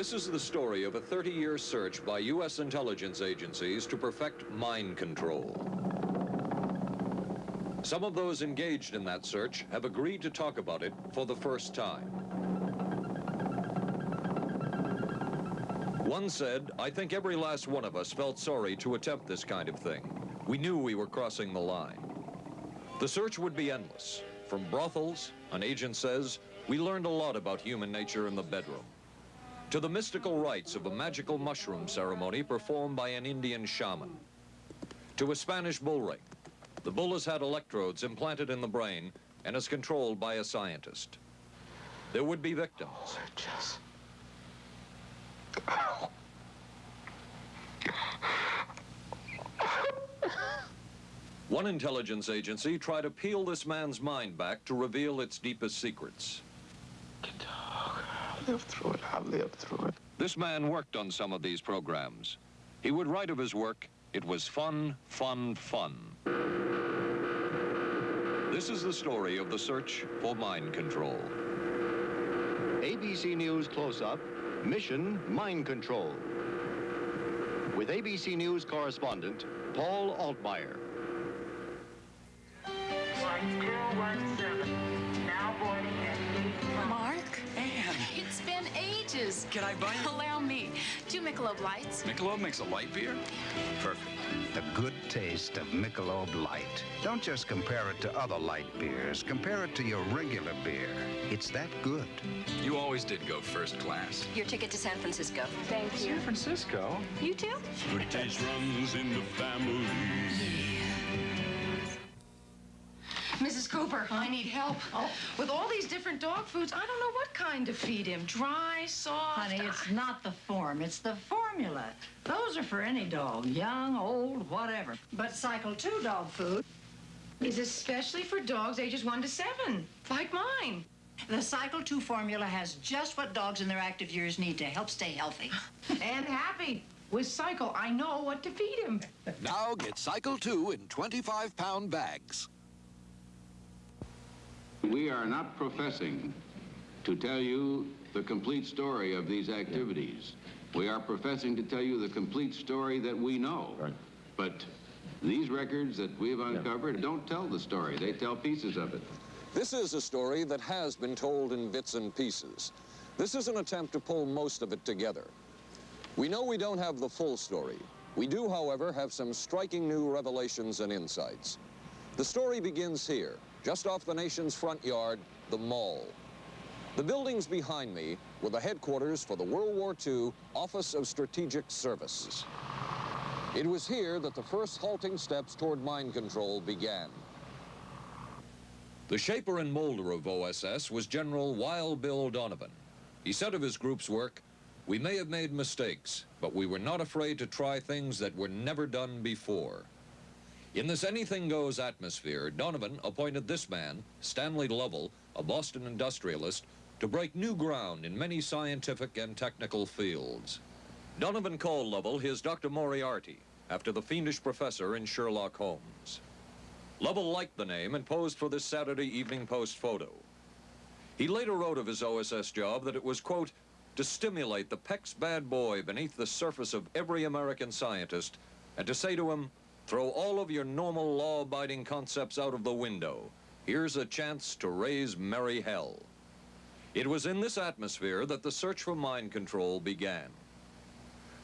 This is the story of a 30-year search by U.S. intelligence agencies to perfect mind control. Some of those engaged in that search have agreed to talk about it for the first time. One said, I think every last one of us felt sorry to attempt this kind of thing. We knew we were crossing the line. The search would be endless. From brothels, an agent says, we learned a lot about human nature in the bedroom. To the mystical rites of a magical mushroom ceremony performed by an Indian shaman. To a Spanish bull ring. The bull has had electrodes implanted in the brain and is controlled by a scientist. There would be victims. Oh, just... One intelligence agency tried to peel this man's mind back to reveal its deepest secrets. Dog, I'll through it. I'll live through it. This man worked on some of these programs. He would write of his work, it was fun, fun, fun. This is the story of the search for mind control. ABC News Close-Up, Mission Mind Control. With ABC News correspondent, Paul Altmeyer. Flight 217, been can I buy you? Allow me. Two Michelob Lights. Michelob makes a light beer? Perfect. The good taste of Michelob Light. Don't just compare it to other light beers. Compare it to your regular beer. It's that good. You always did go first class. Your ticket to San Francisco. Thank you. San Francisco? You too? Good taste runs in the family. Mrs. Cooper, I need help. Oh. With all these different dog foods, I don't know what kind to feed him. Dry, soft. Honey, it's not the form, it's the formula. Those are for any dog, young, old, whatever. But Cycle 2 dog food, is especially for dogs ages one to seven, like mine. the Cycle 2 formula has just what dogs in their active years need to help stay healthy. And happy. With Cycle, I know what to feed him. Now get Cycle 2 in 25-pound bags. We are not professing to tell you the complete story of these activities. We are professing to tell you the complete story that we know. Right. But these records that we've uncovered don't tell the story. They tell pieces of it. This is a story that has been told in bits and pieces. This is an attempt to pull most of it together. We know we don't have the full story. We do, however, have some striking new revelations and insights. The story begins here, just off the nation's front yard, the Mall. The buildings behind me were the headquarters for the World War II Office of Strategic Services. It was here that the first halting steps toward mind control began. The shaper and molder of OSS was General Wild Bill Donovan. He said of his group's work, we may have made mistakes, but we were not afraid to try things that were never done before. In this anything goes atmosphere, Donovan appointed this man, Stanley Lovell, a Boston industrialist, to break new ground in many scientific and technical fields. Donovan called Lovell his Dr. Moriarty, after the fiendish professor in Sherlock Holmes. Lovell liked the name and posed for this Saturday Evening Post photo. He later wrote of his OSS job that it was, quote, to stimulate the Peck's bad boy beneath the surface of every American scientist and to say to him, throw all of your normal law-abiding concepts out of the window. Here's a chance to raise merry hell. It was in this atmosphere that the search for mind control began.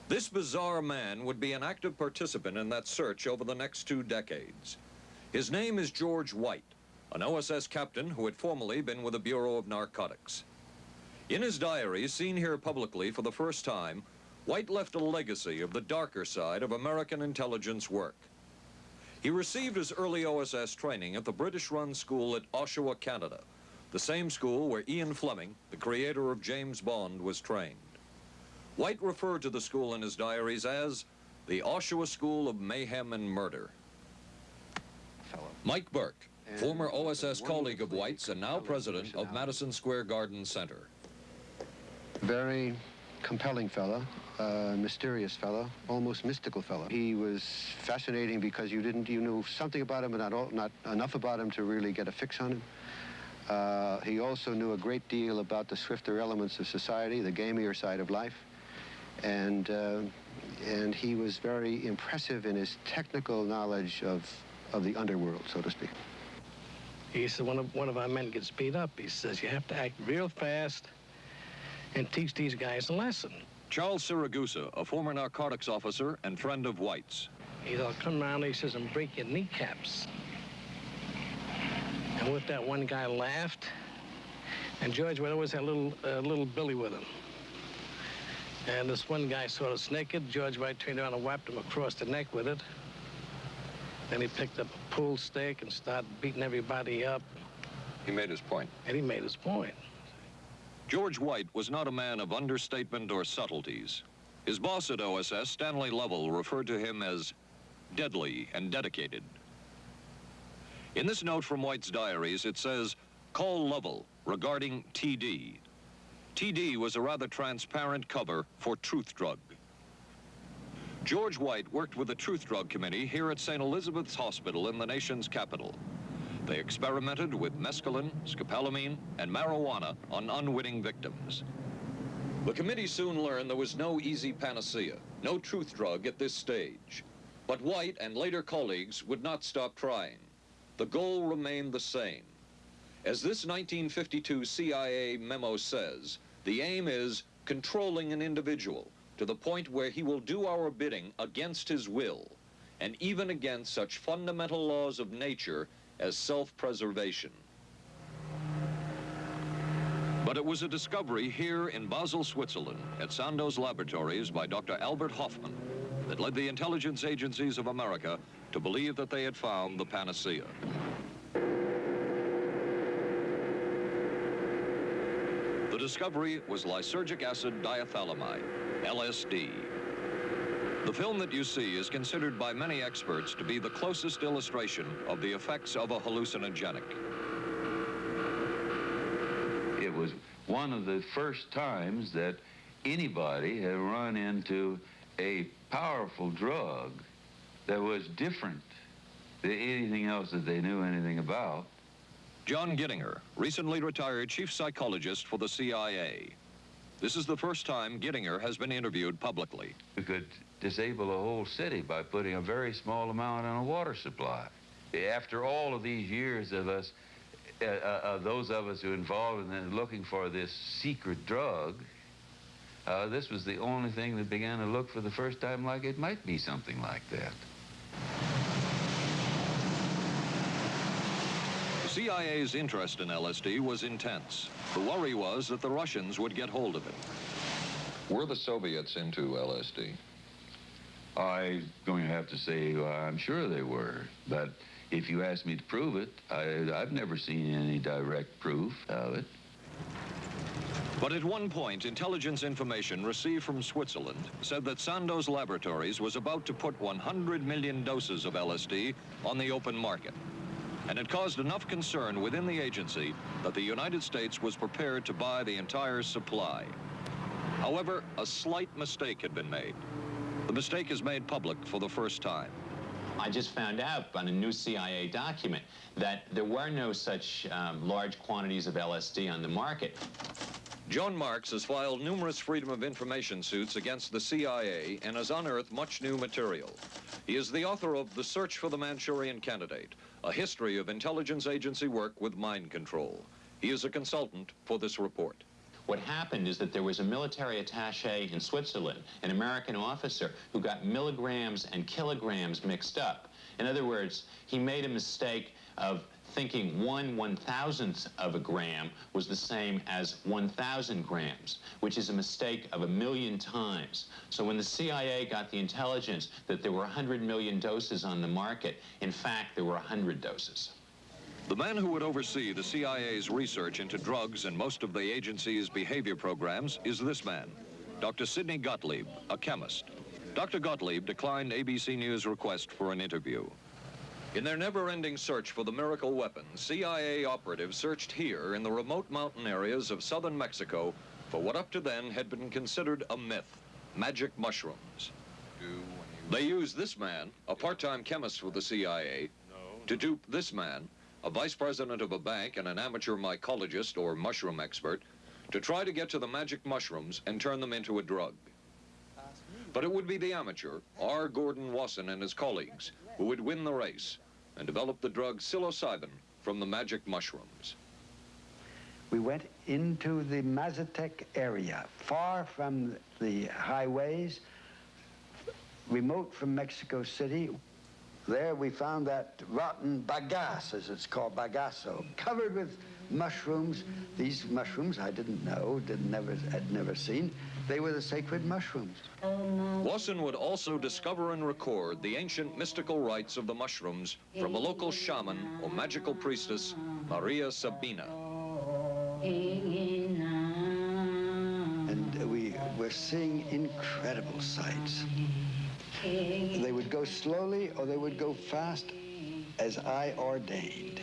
This bizarre man would be an active participant in that search over the next two decades. His name is George White, an OSS captain who had formerly been with the Bureau of Narcotics. In his diary, seen here publicly for the first time, White left a legacy of the darker side of American intelligence work. He received his early OSS training at the British-run school at Oshawa, Canada, the same school where Ian Fleming, the creator of James Bond, was trained. White referred to the school in his diaries as the Oshawa School of Mayhem and Murder. Mike Burke, former OSS colleague of White's and now president of Madison Square Garden Center. Very compelling fellow, uh, mysterious fellow, almost mystical fellow. He was fascinating because you didn't, you knew something about him, but not, all, not enough about him to really get a fix on him. Uh, he also knew a great deal about the swifter elements of society, the gamier side of life, and uh, and he was very impressive in his technical knowledge of of the underworld, so to speak. He said one of one of our men gets beat up. He says you have to act real fast and teach these guys a lesson. Charles Siragusa, a former narcotics officer and friend of White's. He'll come around, he says, and break your kneecaps. And with that, one guy laughed, and George would always have a little, uh, little Billy with him. And this one guy sort of naked. George White turned around and whapped him across the neck with it. Then he picked up a pool stick and started beating everybody up. He made his point. And he made his point. George White was not a man of understatement or subtleties. His boss at OSS, Stanley Lovell, referred to him as deadly and dedicated. In this note from White's diaries, it says, call Lovell regarding TD. TD was a rather transparent cover for Truth Drug. George White worked with the Truth Drug Committee here at St. Elizabeth's Hospital in the nation's capital. They experimented with mescaline, scopolamine, and marijuana on unwitting victims. The committee soon learned there was no easy panacea, no truth drug at this stage. But White and later colleagues would not stop trying. The goal remained the same. As this 1952 CIA memo says, the aim is controlling an individual to the point where he will do our bidding against his will, and even against such fundamental laws of nature as self-preservation. But it was a discovery here in Basel, Switzerland, at Sandoz Laboratories by Dr. Albert Hofmann that led the intelligence agencies of America to believe that they had found the panacea. The discovery was lysergic acid diethylamide, LSD. The film that you see is considered by many experts to be the closest illustration of the effects of a hallucinogenic. It was one of the first times that anybody had run into a powerful drug that was different than anything else that they knew anything about. John Gittinger, recently retired chief psychologist for the CIA. This is the first time Gittinger has been interviewed publicly. We could disable a whole city by putting a very small amount on a water supply. After all of these years of us, uh, uh, those of us who are involved in looking for this secret drug, uh, this was the only thing that began to look for the first time like it might be something like that. CIA's interest in LSD was intense. The worry was that the Russians would get hold of it. Were the Soviets into LSD? I'm going to have to say uh, I'm sure they were, but if you ask me to prove it, I, I've never seen any direct proof of it. But at one point, intelligence information received from Switzerland said that Sandoz Laboratories was about to put 100 million doses of LSD on the open market. And it caused enough concern within the agency that the United States was prepared to buy the entire supply. However, a slight mistake had been made. The mistake is made public for the first time. I just found out on a new CIA document that there were no such um, large quantities of LSD on the market. John Marks has filed numerous Freedom of Information suits against the CIA and has unearthed much new material. He is the author of The Search for the Manchurian Candidate, a history of intelligence agency work with mind control. He is a consultant for this report. What happened is that there was a military attache in Switzerland, an American officer, who got milligrams and kilograms mixed up. In other words, he made a mistake of thinking one one-thousandth of a gram was the same as 1,000 grams, which is a mistake of a million times. So when the CIA got the intelligence that there were 100 million doses on the market, in fact, there were 100 doses. The man who would oversee the CIA's research into drugs and most of the agency's behavior programs is this man, Dr. Sidney Gottlieb, a chemist. Dr. Gottlieb declined ABC News' request for an interview. In their never-ending search for the miracle weapon, CIA operatives searched here in the remote mountain areas of southern Mexico for what up to then had been considered a myth, magic mushrooms. They used this man, a part-time chemist for the CIA, to dupe this man, a vice president of a bank, and an amateur mycologist or mushroom expert to try to get to the magic mushrooms and turn them into a drug. But it would be the amateur, R. Gordon Wasson and his colleagues, who would win the race and develop the drug psilocybin from the magic mushrooms. We went into the Mazatec area, far from the highways, remote from Mexico City. There we found that rotten bagasse, as it's called, bagasso, covered with mushrooms. These mushrooms I didn't know, didn't never, had never seen. They were the sacred mushrooms. Wasson would also discover and record the ancient mystical rites of the mushrooms from a local shaman or magical priestess, Maria Sabina. And we were seeing incredible sights. They would go slowly or they would go fast as I ordained.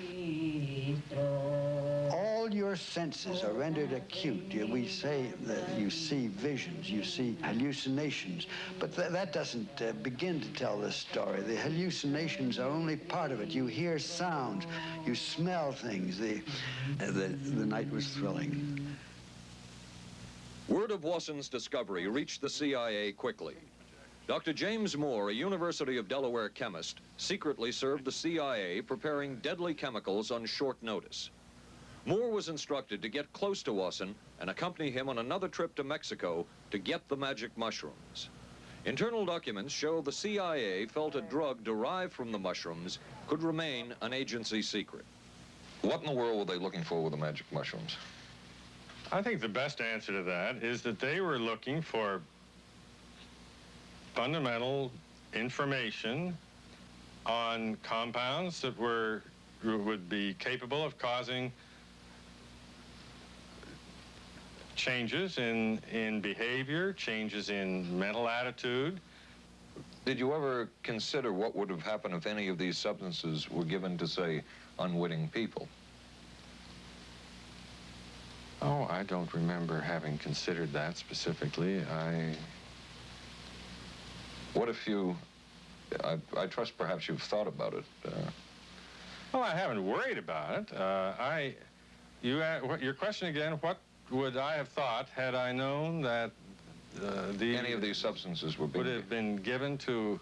All your senses are rendered acute. We say that you see visions, you see hallucinations, but th- that doesn't uh, begin to tell the story. The hallucinations are only part of it. You hear sounds, you smell things. The, the, the night was thrilling. Word of Wasson's discovery reached the CIA quickly. Dr. James Moore, a University of Delaware chemist, secretly served the CIA preparing deadly chemicals on short notice. Moore was instructed to get close to Wasson and accompany him on another trip to Mexico to get the magic mushrooms. Internal documents show the CIA felt a drug derived from the mushrooms could remain an agency secret. What in the world were they looking for with the magic mushrooms? I think the best answer to that is that they were looking for fundamental information on compounds that were would be capable of causing changes in in behavior, changes in mental attitude. Did you ever consider what would have happened if any of these substances were given to, say, unwitting people? Oh, I don't remember having considered that specifically. I What if you, I, I trust perhaps you've thought about it. Uh, Well, I haven't worried about it. Uh, I, you, your question again? What would I have thought had I known that uh, the any of these substances were would have been given to?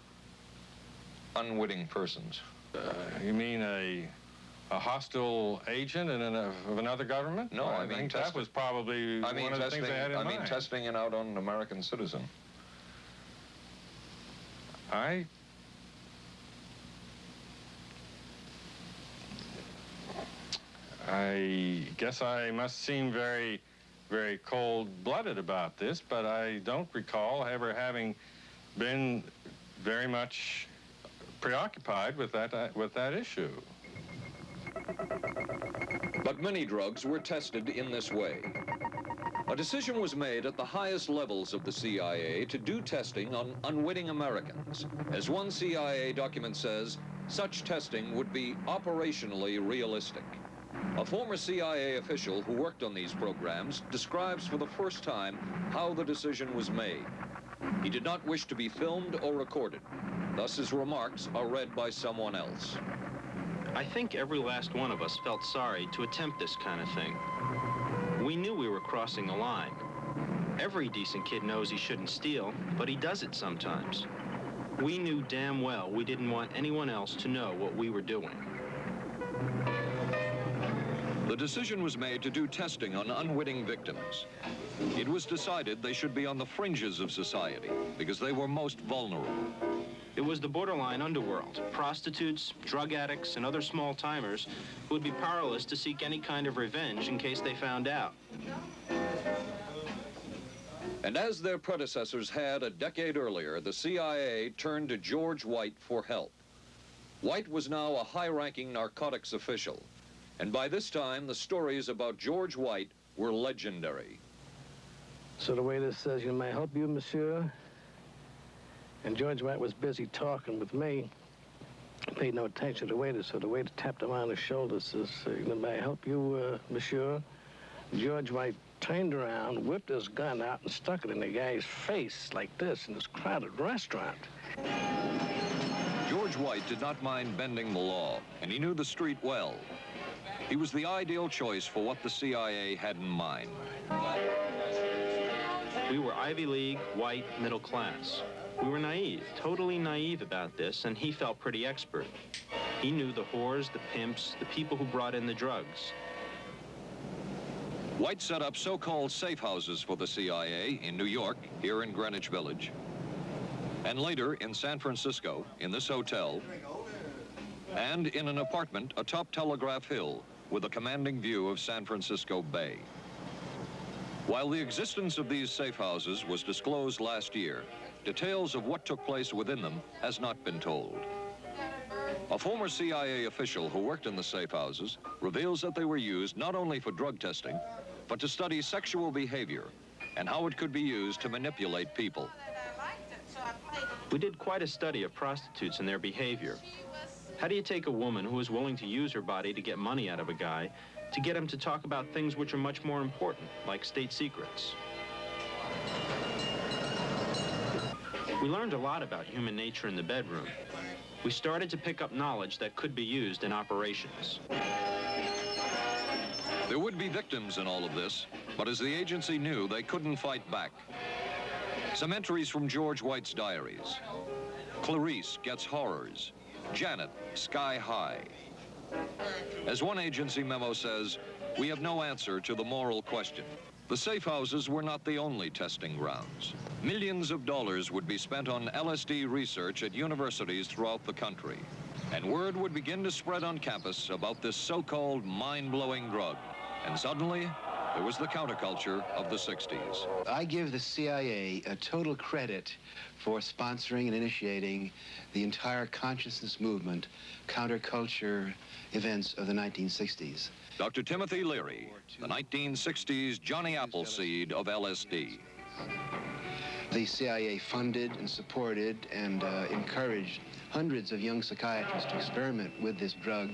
unwitting persons? Uh, you mean a a hostile agent in an, of another government? No, I mean think that was probably I mean, one of the testing, things they had in I mean, testing it out on an American citizen. I I guess I must seem very, very cold-blooded about this, but I don't recall ever having been very much preoccupied with that uh, with that issue. But many drugs were tested in this way. A decision was made at the highest levels of the CIA to do testing on unwitting Americans. As one CIA document says, such testing would be operationally realistic. A former CIA official who worked on these programs describes for the first time how the decision was made. He did not wish to be filmed or recorded. Thus his remarks are read by someone else. I think every last one of us felt sorry to attempt this kind of thing. We knew we were crossing a line. Every decent kid knows he shouldn't steal, but he does it sometimes. We knew damn well we didn't want anyone else to know what we were doing. The decision was made to do testing on unwitting victims. It was decided they should be on the fringes of society because they were most vulnerable. It was the borderline underworld. Prostitutes, drug addicts, and other small timers who would be powerless to seek any kind of revenge in case they found out. And as their predecessors had a decade earlier, the CIA turned to George White for help. White was now a high-ranking narcotics official, and by this time the stories about George White were legendary. So the waiter says, you may I help you, monsieur? And George White was busy talking with me. Paid no attention to the waiter, so the waiter tapped him on the shoulder, says, uh, may I help you, uh, monsieur? George White turned around, whipped his gun out, and stuck it in the guy's face like this in this crowded restaurant. George White did not mind bending the law, and he knew the street well. He was the ideal choice for what the CIA had in mind. We were Ivy League, white, middle class. We were naive, totally naive about this, and he felt pretty expert. He knew the whores, the pimps, the people who brought in the drugs. White set up so-called safe houses for the CIA in New York, here in Greenwich Village, and later in San Francisco, in this hotel, and in an apartment atop Telegraph Hill with a commanding view of San Francisco Bay. While the existence of these safe houses was disclosed last year, details of what took place within them has not been told. A former CIA official who worked in the safe houses reveals that they were used not only for drug testing, but to study sexual behavior and how it could be used to manipulate people. We did quite a study of prostitutes and their behavior. How do you take a woman who is willing to use her body to get money out of a guy to get him to talk about things which are much more important, like state secrets? We learned a lot about human nature in the bedroom. We started to pick up knowledge that could be used in operations. There would be victims in all of this, but as the agency knew, they couldn't fight back. Some entries from George White's diaries. Clarice gets horrors. Janet, sky high. As one agency memo says, we have no answer to the moral question. The safe houses were not the only testing grounds. Millions of dollars would be spent on LSD research at universities throughout the country. And word would begin to spread on campus about this so-called mind-blowing drug. And suddenly, there was the counterculture of the 60s. I give the CIA a total credit for sponsoring and initiating the entire consciousness movement, counterculture events of the 1960s. Dr. Timothy Leary, the 1960s Johnny Appleseed of LSD. The CIA funded and supported and uh, encouraged hundreds of young psychiatrists to experiment with this drug.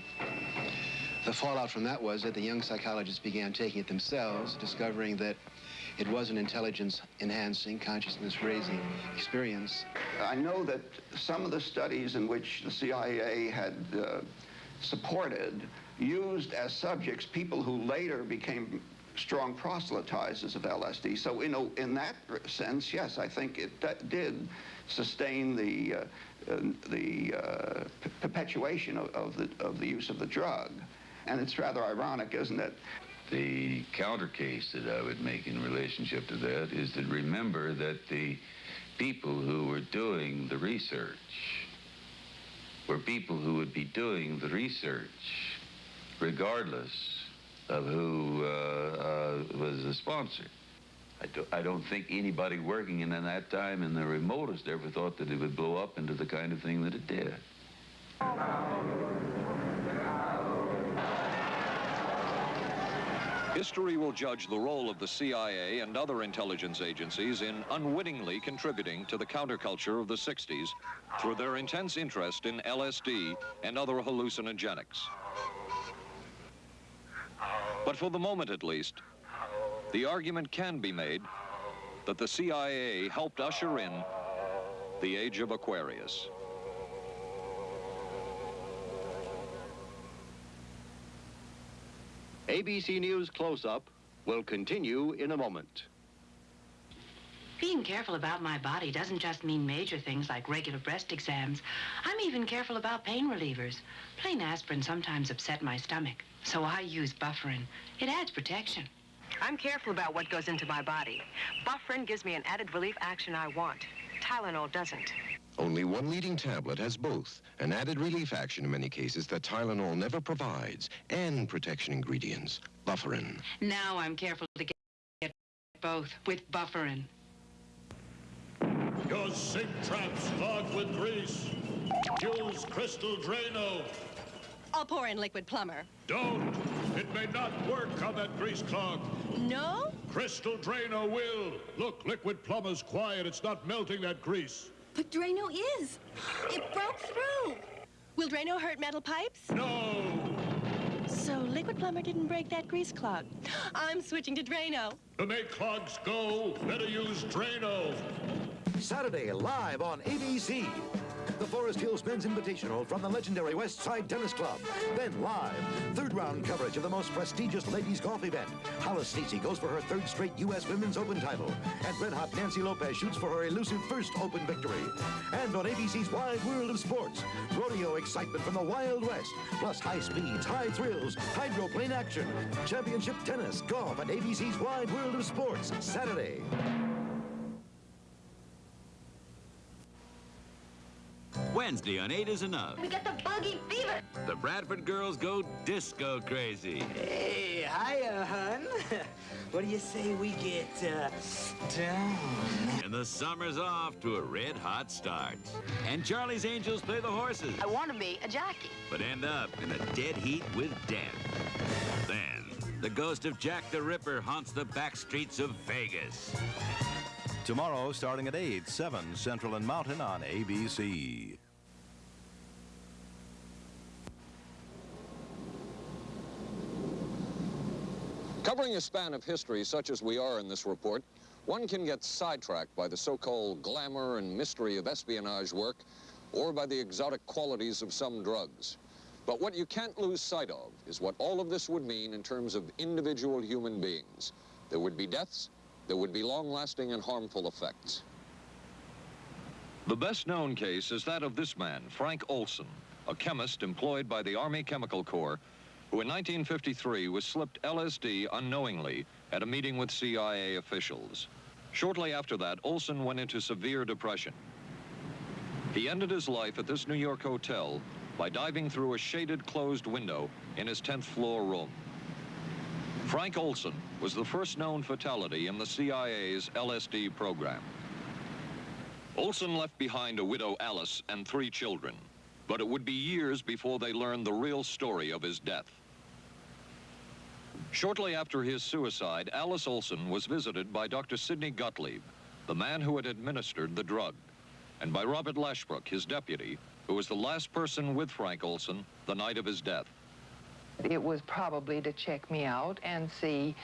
The fallout from that was that the young psychologists began taking it themselves, discovering that it was an intelligence-enhancing, consciousness-raising experience. I know that some of the studies in which the CIA had uh, supported used as subjects people who later became strong proselytizers of LSD. So, you know, in that sense, yes, I think it did sustain the uh, uh, the uh, perpetuation of, of, the of the use of the drug. And it's rather ironic, isn't it? The counter case that I would make in relationship to that is to remember that the people who were doing the research were people who would be doing the research regardless of who uh, uh, was the sponsor. I, do, I don't think anybody working in that time in the remotest ever thought that it would blow up into the kind of thing that it did. History will judge the role of the CIA and other intelligence agencies in unwittingly contributing to the counterculture of the 60s through their intense interest in LSD and other hallucinogenics. But for the moment at least, the argument can be made that the CIA helped usher in the age of Aquarius. ABC News Close-Up will continue in a moment. Being careful about my body doesn't just mean major things like regular breast exams. I'm even careful about pain relievers. Plain aspirin sometimes upset my stomach, so I use Bufferin. It adds protection. I'm careful about what goes into my body. Bufferin gives me an added relief action I want. Tylenol doesn't. Only one leading tablet has both, an added relief action in many cases that Tylenol never provides, and protection ingredients, Bufferin. Now I'm careful to get both with Bufferin. Your sink trap's clogged with grease. Use Crystal Drano. I'll pour in Liquid-Plumr. Don't. It may not work on that grease clog. No? Crystal Drano will. Look, Liquid-Plumr's quiet. It's not melting that grease. But Drano is. It broke through. Will Drano hurt metal pipes? No. So Liquid-Plumr didn't break that grease clog. I'm switching to Drano. To make clogs go, better use Drano. Saturday live on ABC. the Forest Hills Men's Invitational from the legendary West Side Tennis Club. Then live, third round coverage of the most prestigious ladies golf event. Hollis Stacy goes for her third straight U.S. Women's Open title. And red hot Nancy Lopez shoots for her elusive first Open victory. And on ABC's Wide World of Sports, rodeo excitement from the Wild West, plus high speeds, high thrills, hydroplane action, championship tennis, golf, and ABC's Wide World of Sports, Saturday. Wednesday on 8 is enough. We got the buggy fever. The Bradford girls go disco crazy. Hey, hiya, hun. what do you say we get, uh, down? And the summer's off to a red hot start. And Charlie's Angels play the horses, I want to be a jockey. but end up in a dead heat with death. Then, the ghost of Jack the Ripper haunts the back streets of Vegas. Tomorrow, starting at 8, 7 Central and Mountain on ABC. Covering a span of history such as we are in this report, one can get sidetracked by the so-called glamour and mystery of espionage work or by the exotic qualities of some drugs. But what you can't lose sight of is what all of this would mean in terms of individual human beings. There would be deaths, there would be long-lasting and harmful effects. The best known case is that of this man, Frank Olson, a chemist employed by the Army Chemical Corps, who in 1953 was slipped LSD unknowingly at a meeting with CIA officials. Shortly after that, Olson went into severe depression. He ended his life at this New York hotel by diving through a shaded closed window in his 10th floor room. Frank Olson was the first known fatality in the CIA's LSD program. Olson left behind a widow Alice and three children, but it would be years before they learned the real story of his death. Shortly after his suicide, Alice Olson was visited by Dr. Sidney Gottlieb, the man who had administered the drug, and by Robert Lashbrook, his deputy, who was the last person with Frank Olson the night of his death. It was probably to check me out and see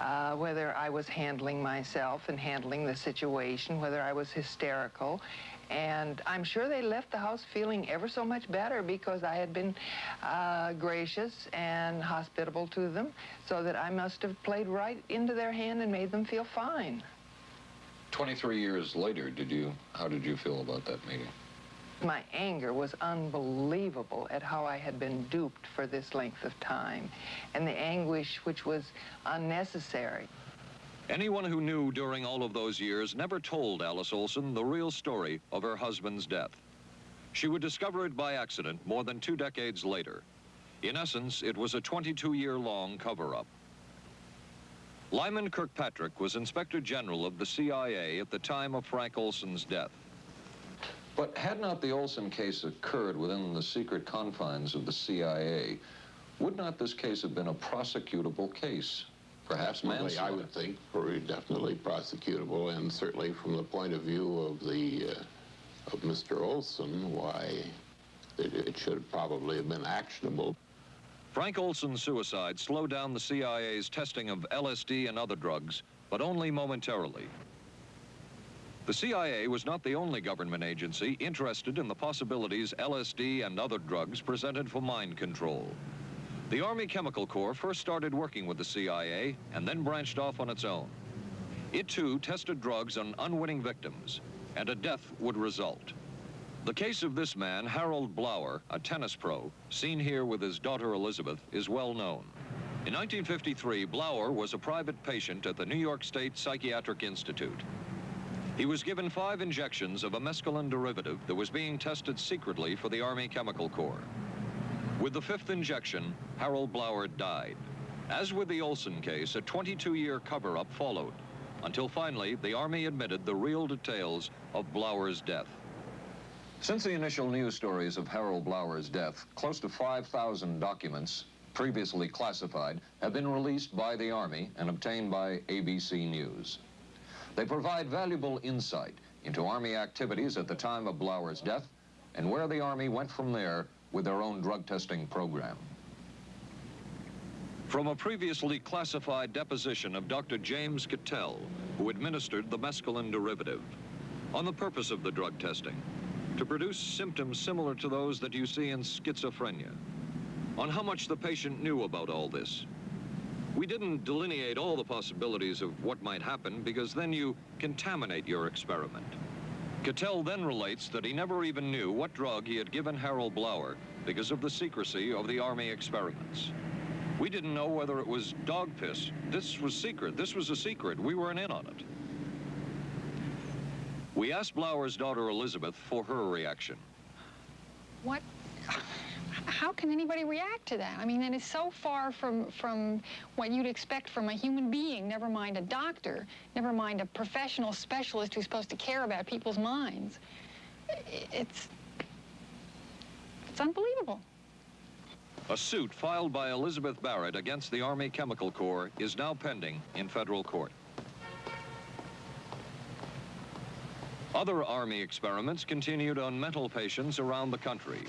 uh, whether I was handling myself and handling the situation, whether I was hysterical. And I'm sure they left the house feeling ever so much better because I had been uh, gracious and hospitable to them, so that I must have played right into their hand and made them feel fine. 23 years later, did you, how did you feel about that meeting? My anger was unbelievable at how I had been duped for this length of time, and the anguish which was unnecessary. Anyone who knew during all of those years never told Alice Olson the real story of her husband's death. She would discover it by accident more than two decades later. In essence, it was a 22-year-long cover-up. Lyman Kirkpatrick was Inspector General of the CIA at the time of Frank Olson's death. But had not the Olson case occurred within the secret confines of the CIA, would not this case have been a prosecutable case? Perhaps Definitely, manslaughter? I would think, very definitely prosecutable, and certainly from the point of view of the uh, of Mr. Olson, why it, it should probably have been actionable. Frank Olson's suicide slowed down the CIA's testing of LSD and other drugs, but only momentarily. The CIA was not the only government agency interested in the possibilities LSD and other drugs presented for mind control. The Army Chemical Corps first started working with the CIA and then branched off on its own. It too tested drugs on unwitting victims, and a death would result. The case of this man, Harold Blauer, a tennis pro, seen here with his daughter Elizabeth, is well known. In 1953, Blauer was a private patient at the New York State Psychiatric Institute. He was given five injections of a mescaline derivative that was being tested secretly for the Army Chemical Corps. With the fifth injection, Harold Blauer died. As with the Olson case, a 22-year cover-up followed, until finally the Army admitted the real details of Blauer's death. Since the initial news stories of Harold Blauer's death, close to 5,000 documents, previously classified, have been released by the Army and obtained by ABC News. They provide valuable insight into Army activities at the time of Blauer's death and where the Army went from there with their own drug testing program. From a previously classified deposition of Dr. James Cattell, who administered the mescaline derivative, on the purpose of the drug testing, to produce symptoms similar to those that you see in schizophrenia. On how much the patient knew about all this. We didn't delineate all the possibilities of what might happen because then you contaminate your experiment. Cattell then relates that he never even knew what drug he had given Harold Blauer because of the secrecy of the Army experiments. We didn't know whether it was dog piss. This was secret. This was a secret. We weren't in on it. We asked Blauer's daughter Elizabeth for her reaction. What? How can anybody react to that? I mean, that is so far from, from what you'd expect from a human being, never mind a doctor, never mind a professional specialist who's supposed to care about people's minds. It's, it's unbelievable. A suit filed by Elizabeth Barrett against the Army Chemical Corps is now pending in federal court. Other Army experiments continued on mental patients around the country.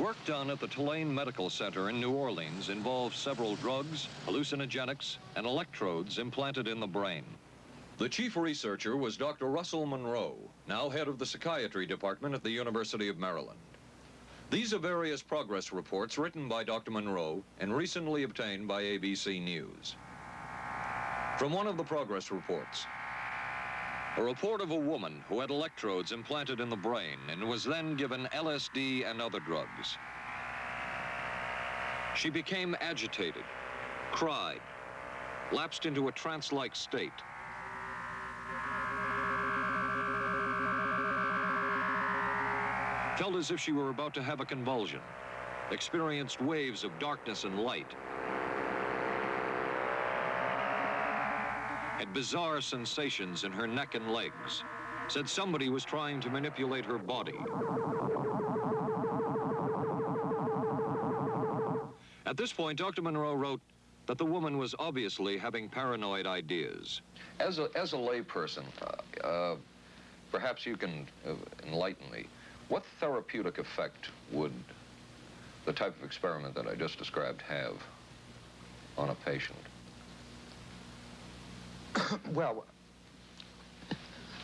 Work done at the Tulane Medical Center in New Orleans involved several drugs, hallucinogenics, and electrodes implanted in the brain. The chief researcher was Dr. Russell Monroe, now head of the psychiatry department at the University of Maryland. These are various progress reports written by Dr. Monroe and recently obtained by ABC News. From one of the progress reports, a report of a woman who had electrodes implanted in the brain and was then given LSD and other drugs. She became agitated, cried, lapsed into a trance-like state. Felt as if she were about to have a convulsion, experienced waves of darkness and light, had bizarre sensations in her neck and legs, said somebody was trying to manipulate her body. At this point, Dr. Monroe wrote that the woman was obviously having paranoid ideas. As a, as a layperson, uh, uh, perhaps you can uh, enlighten me. What therapeutic effect would the type of experiment that I just described have on a patient? well,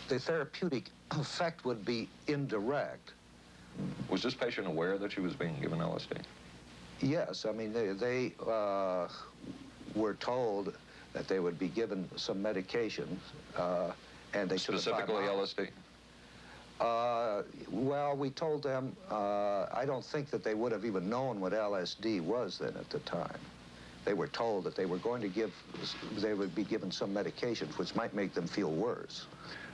the therapeutic effect would be indirect. Was this patient aware that she was being given LSD? Yes, I mean, they, they uh, were told that they would be given some medication, uh, and they Specifically LSD? Uh, well, we told them, uh, I don't think that they would have even known what LSD was then at the time they were told that they were going to give, they would be given some medications which might make them feel worse.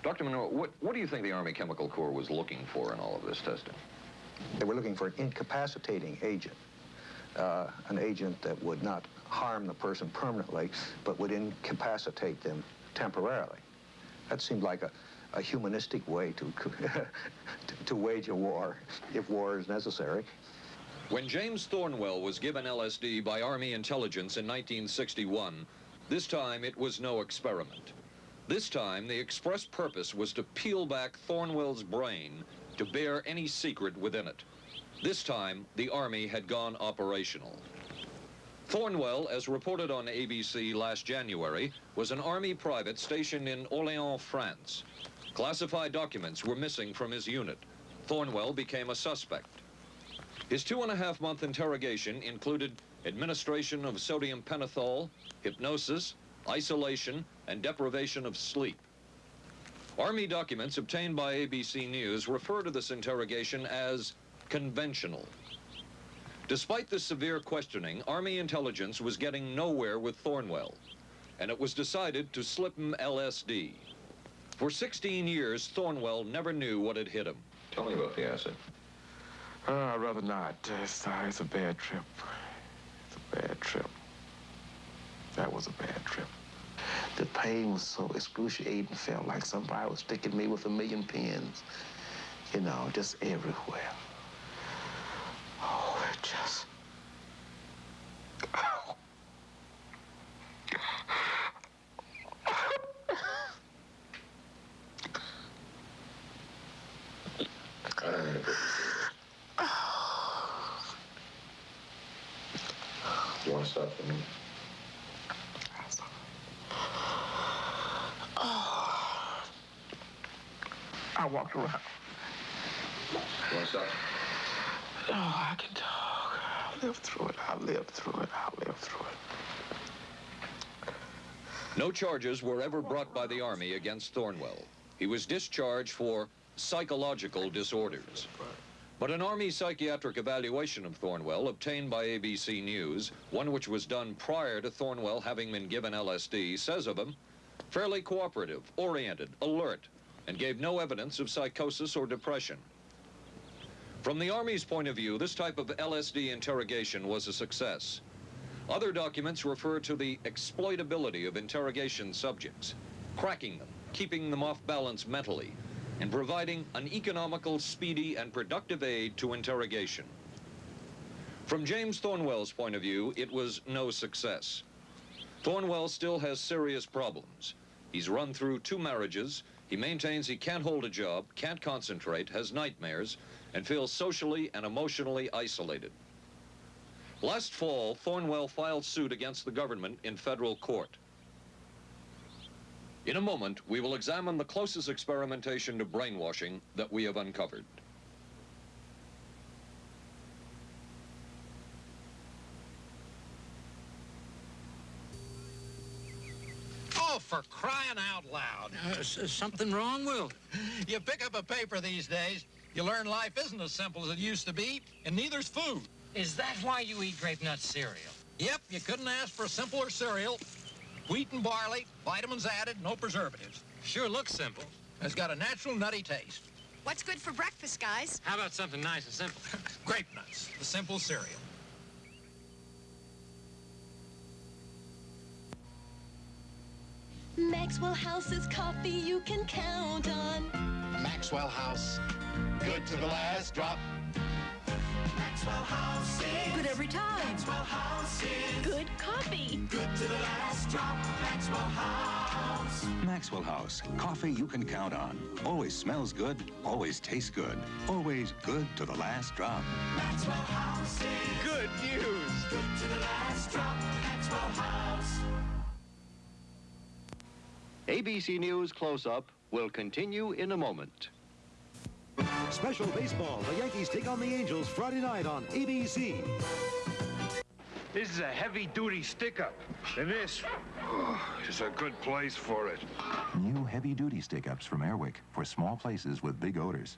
Dr. Monroe, what, what do you think the Army Chemical Corps was looking for in all of this testing? They were looking for an incapacitating agent, uh, an agent that would not harm the person permanently, but would incapacitate them temporarily. That seemed like a, a humanistic way to, to, to wage a war, if war is necessary. When James Thornwell was given LSD by Army intelligence in 1961, this time it was no experiment. This time, the express purpose was to peel back Thornwell's brain to bear any secret within it. This time, the Army had gone operational. Thornwell, as reported on ABC last January, was an Army private stationed in Orléans, France. Classified documents were missing from his unit. Thornwell became a suspect. His two and a half month interrogation included administration of sodium pentothal, hypnosis, isolation, and deprivation of sleep. Army documents obtained by ABC News refer to this interrogation as conventional. Despite the severe questioning, Army intelligence was getting nowhere with Thornwell, and it was decided to slip him LSD. For 16 years, Thornwell never knew what had hit him. Tell me about the acid. Uh, I'd rather not. It's, uh, it's a bad trip. It's a bad trip. That was a bad trip. The pain was so excruciating. Felt like somebody was sticking me with a million pins. You know, just everywhere. Oh, it just... You want to stop for me? I walked around. What's up? Oh, I can talk. I'll live through it. I'll live through it. I'll live through it. No charges were ever brought by the Army against Thornwell. He was discharged for psychological disorders. But an Army psychiatric evaluation of Thornwell obtained by ABC News, one which was done prior to Thornwell having been given LSD, says of him, fairly cooperative, oriented, alert, and gave no evidence of psychosis or depression. From the Army's point of view, this type of LSD interrogation was a success. Other documents refer to the exploitability of interrogation subjects, cracking them, keeping them off balance mentally, and providing an economical, speedy, and productive aid to interrogation. From James Thornwell's point of view, it was no success. Thornwell still has serious problems. He's run through two marriages. He maintains he can't hold a job, can't concentrate, has nightmares, and feels socially and emotionally isolated. Last fall, Thornwell filed suit against the government in federal court. In a moment, we will examine the closest experimentation to brainwashing that we have uncovered. Oh, for crying out loud. Uh, something wrong, Will? You pick up a paper these days, you learn life isn't as simple as it used to be, and neither's food. Is that why you eat grape nut cereal? Yep, you couldn't ask for a simpler cereal. Wheat and barley, vitamins added, no preservatives. Sure looks simple. It's got a natural nutty taste. What's good for breakfast, guys? How about something nice and simple? Grape nuts, the simple cereal. Maxwell House is coffee you can count on. Maxwell House. Good to the last drop. Maxwell House good every time. Maxwell House good coffee. Good to the last drop. Maxwell House. Maxwell House, coffee you can count on. Always smells good, always tastes good, always good to the last drop. Maxwell House good news. Good to the last drop. Maxwell House. ABC News Close-Up will continue in a moment. Special baseball. The Yankees take on the Angels Friday night on ABC. This is a heavy-duty stick-up, and this oh, is a good place for it. New heavy-duty stick-ups from Airwick for small places with big odors.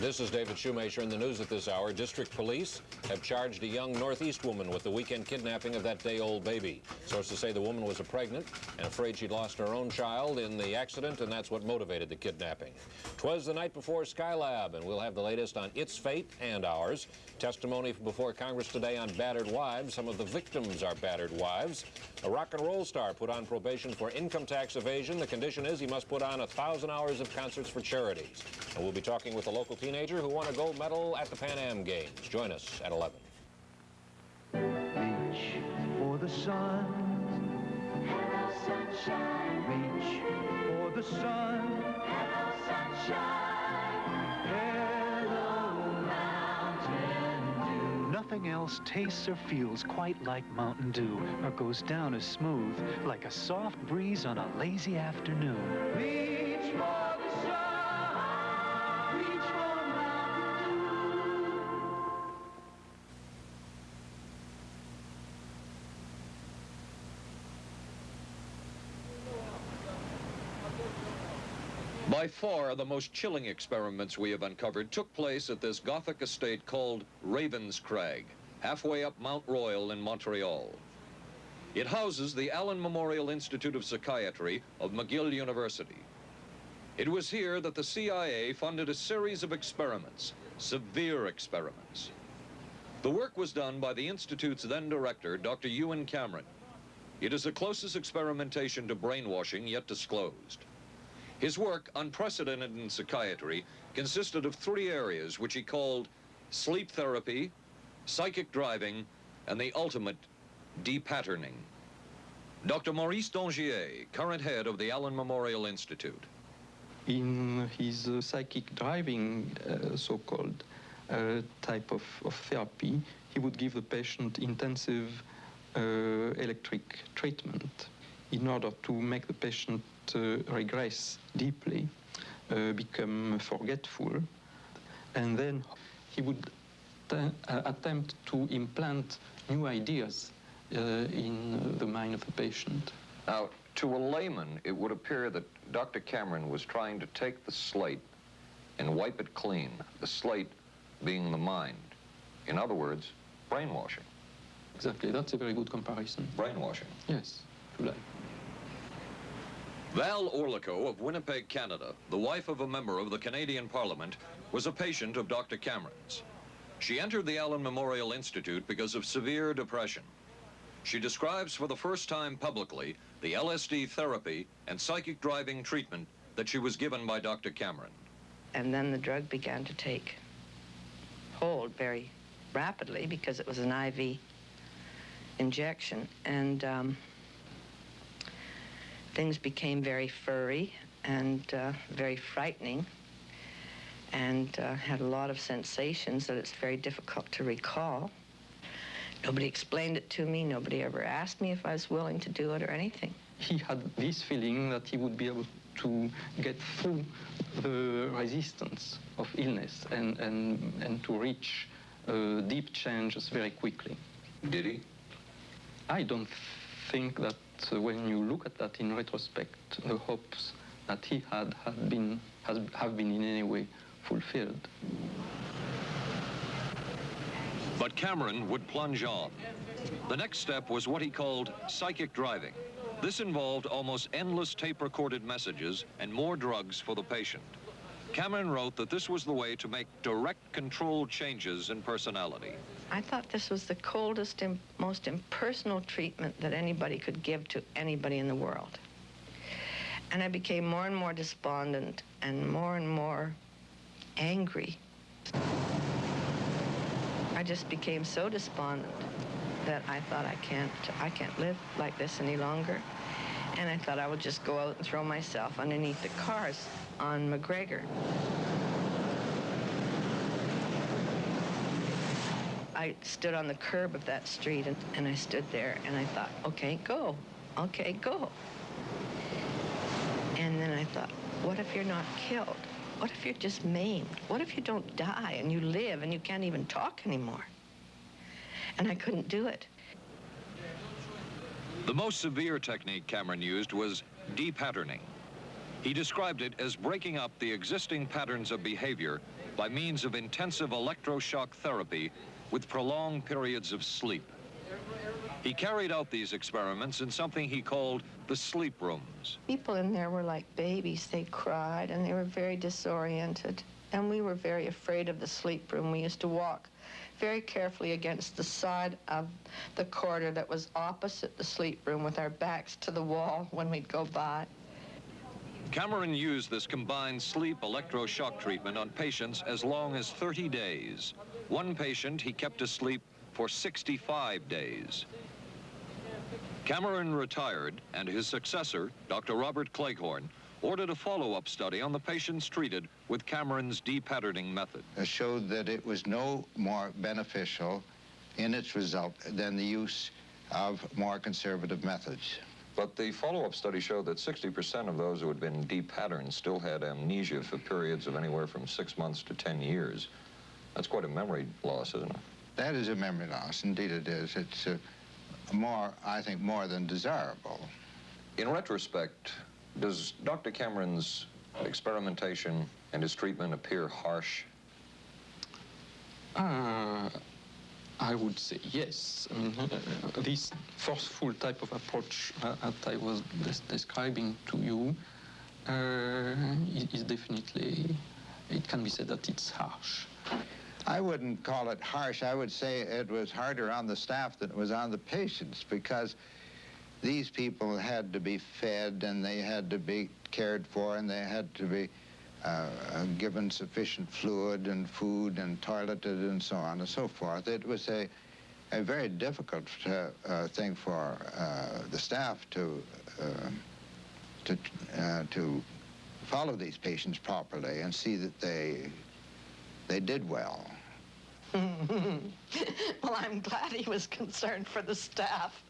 This is David Shoemaker in the news at this hour. District police have charged a young Northeast woman with the weekend kidnapping of that day-old baby. Sources say the woman was pregnant and afraid she'd lost her own child in the accident, and that's what motivated the kidnapping. Twas the night before Skylab, and we'll have the latest on its fate and ours. Testimony before Congress today on battered wives. Some of the victims are battered wives. A rock and roll star put on probation for income tax evasion. The condition is he must put on a thousand hours of concerts for charities. And we'll be talking with a local teenager who won a gold medal at the Pan Am Games. Join us at 11. Reach for the sun. Hello, sunshine. Reach for the sun. Hello, sunshine. Hello, Mountain Dew. Nothing else tastes or feels quite like Mountain Dew or goes down as smooth like a soft breeze on a lazy afternoon. Reach for By far, the most chilling experiments we have uncovered took place at this Gothic estate called Ravenscrag, halfway up Mount Royal in Montreal. It houses the Allen Memorial Institute of Psychiatry of McGill University. It was here that the CIA funded a series of experiments, severe experiments. The work was done by the Institute's then director, Dr. Ewen Cameron. It is the closest experimentation to brainwashing yet disclosed. His work, unprecedented in psychiatry, consisted of three areas which he called sleep therapy, psychic driving, and the ultimate depatterning. Dr. Maurice Dongier, current head of the Allen Memorial Institute. in his uh, psychic driving, uh, so-called uh, type of, of therapy, he would give the patient intensive uh, electric treatment in order to make the patient regress deeply, uh, become forgetful. and then he would uh, attempt to implant new ideas uh, in the mind of the patient. Now, to a layman, it would appear that Dr. Cameron was trying to take the slate and wipe it clean, the slate being the mind. In other words, brainwashing. Exactly, that's a very good comparison. Brainwashing. Yes, if you like. Val Orlikow of Winnipeg, Canada, the wife of a member of the Canadian Parliament, was a patient of Dr. Cameron's. She entered the Allen Memorial Institute because of severe depression. She describes for the first time publicly the LSD therapy and psychic driving treatment that she was given by Dr. Cameron. And then the drug began to take hold very rapidly because it was an IV injection. And um, things became very furry and uh, very frightening and uh, had a lot of sensations that it's very difficult to recall. Nobody explained it to me. Nobody ever asked me if I was willing to do it or anything. He had this feeling that he would be able to get through the resistance of illness and, and, and to reach uh, deep changes very quickly. Did he? I don't think that uh, when you look at that in retrospect, the hopes that he had, had been, has, have been in any way fulfilled. But Cameron would plunge on. The next step was what he called psychic driving. This involved almost endless tape-recorded messages and more drugs for the patient. Cameron wrote that this was the way to make direct control changes in personality. I thought this was the coldest and most impersonal treatment that anybody could give to anybody in the world. And I became more and more despondent and more and more angry. I just became so despondent that I thought I can't, I can't live like this any longer. And I thought I would just go out and throw myself underneath the cars on McGregor. I stood on the curb of that street and, and I stood there and I thought, okay, go. Okay, go. And then I thought, what if you're not killed? What if you're just maimed? What if you don't die and you live and you can't even talk anymore? And I couldn't do it. The most severe technique Cameron used was depatterning. He described it as breaking up the existing patterns of behavior by means of intensive electroshock therapy with prolonged periods of sleep. He carried out these experiments in something he called the sleep rooms. People in there were like babies. They cried and they were very disoriented. And we were very afraid of the sleep room. We used to walk very carefully against the side of the corridor that was opposite the sleep room with our backs to the wall when we'd go by. Cameron used this combined sleep electroshock treatment on patients as long as 30 days. One patient he kept asleep for 65 days. Cameron retired, and his successor, Dr. Robert Cleghorn, ordered a follow-up study on the patients treated with Cameron's depatterning method. It showed that it was no more beneficial in its result than the use of more conservative methods. But the follow-up study showed that 60% of those who had been depatterned still had amnesia for periods of anywhere from six months to 10 years. That's quite a memory loss, isn't it? That is a memory loss. Indeed it is. It's uh, more, I think, more than desirable. In retrospect, does Dr. Cameron's experimentation and his treatment appear harsh? Uh, I would say yes. I mean, uh, this forceful type of approach uh, that I was des describing to you uh, is definitely, it can be said that it's harsh. I wouldn't call it harsh. I would say it was harder on the staff than it was on the patients because these people had to be fed and they had to be cared for and they had to be uh, given sufficient fluid and food and toileted and so on and so forth. It was a, a very difficult uh, uh, thing for uh, the staff to, uh, to, uh, to follow these patients properly and see that they, they did well. well, I'm glad he was concerned for the staff.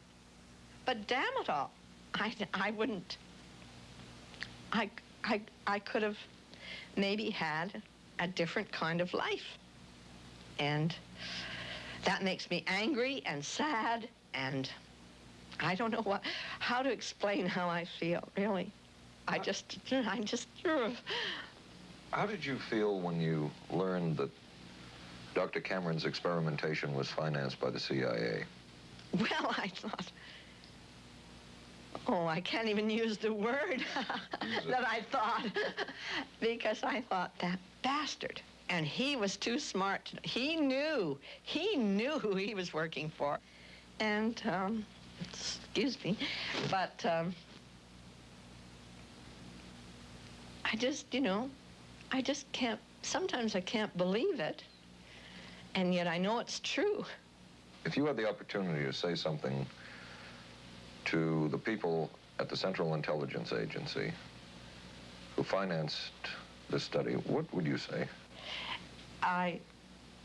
But damn it all, I, I wouldn't. I, I, I could have maybe had a different kind of life. And that makes me angry and sad and I don't know what, how to explain how I feel, really. I just, I just, How did you feel when you learned that Dr. Cameron's experimentation was financed by the CIA? well, I thought, oh, I can't even use the word that I thought, because I thought, that bastard. And he was too smart. To, he knew, he knew who he was working for. And, um, excuse me, but um, I just, you know, I just can't, sometimes I can't believe it, and yet I know it's true. If you had the opportunity to say something to the people at the Central Intelligence Agency who financed this study, what would you say? I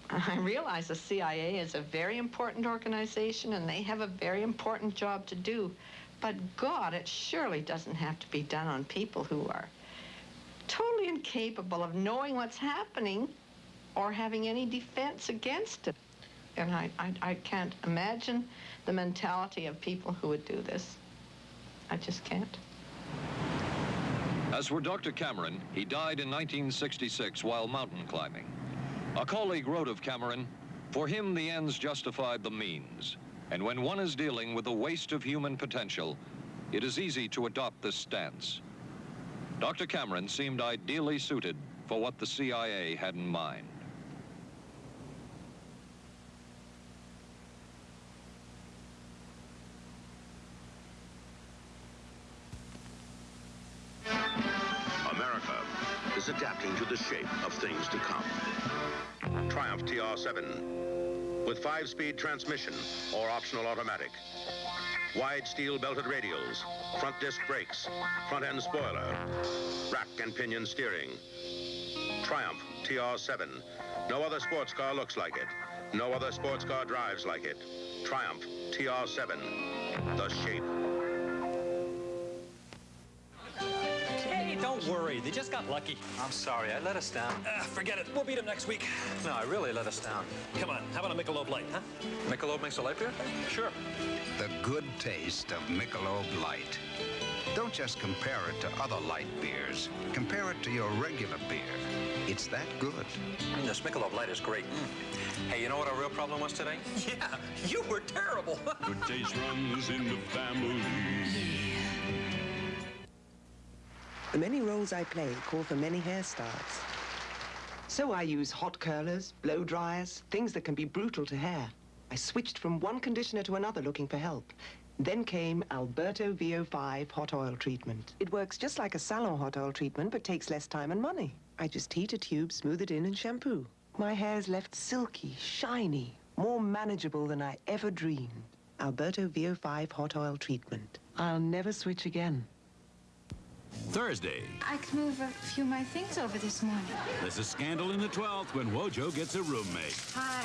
I realize the CIA is a very important organization and they have a very important job to do. But God, it surely doesn't have to be done on people who are totally incapable of knowing what's happening or having any defense against it. And I, I, I can't imagine the mentality of people who would do this. I just can't. As for Dr. Cameron, he died in 1966 while mountain climbing. A colleague wrote of Cameron, for him the ends justified the means. And when one is dealing with the waste of human potential, it is easy to adopt this stance. Dr. Cameron seemed ideally suited for what the CIA had in mind. America is adapting to the shape of things to come. Triumph TR7 with five-speed transmission or optional automatic. Wide steel belted radials, front disc brakes, front end spoiler, rack and pinion steering. Triumph TR7. No other sports car looks like it. No other sports car drives like it. Triumph TR7. The shape. Don't worry. They just got lucky. I'm sorry. I let us down. Uh, forget it. We'll beat them next week. No, I really let us down. Come on. How about a Michelob Light, huh? Michelob makes a light beer? Sure. The good taste of Michelob Light. Don't just compare it to other light beers. Compare it to your regular beer. It's that good. Mm, this Michelob Light is great. Mm. Hey, you know what our real problem was today? Yeah, you were terrible. good taste runs in the family. The many roles I play call for many hairstyles. So I use hot curlers, blow dryers, things that can be brutal to hair. I switched from one conditioner to another looking for help. Then came Alberto VO5 hot oil treatment. It works just like a salon hot oil treatment, but takes less time and money. I just heat a tube, smooth it in, and shampoo. My hair's left silky, shiny, more manageable than I ever dreamed. Alberto VO5 hot oil treatment. I'll never switch again. Thursday. I could move a few of my things over this morning. There's a scandal in the 12th when Wojo gets a roommate. Hi.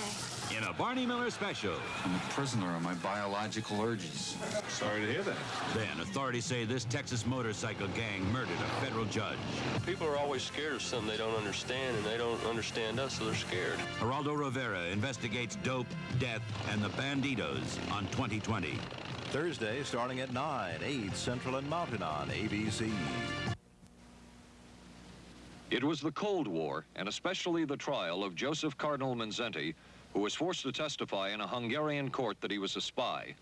In a Barney Miller special. I'm a prisoner of my biological urges. Sorry to hear that. Then authorities say this Texas motorcycle gang murdered a federal judge. People are always scared of something they don't understand, and they don't understand us, so they're scared. Geraldo Rivera investigates dope, death, and the Bandidos on 2020. Thursday, starting at 9, 8 Central and Mountain on ABC. It was the Cold War, and especially the trial of Joseph Cardinal Mindszenty, who was forced to testify in a Hungarian court that he was a spy.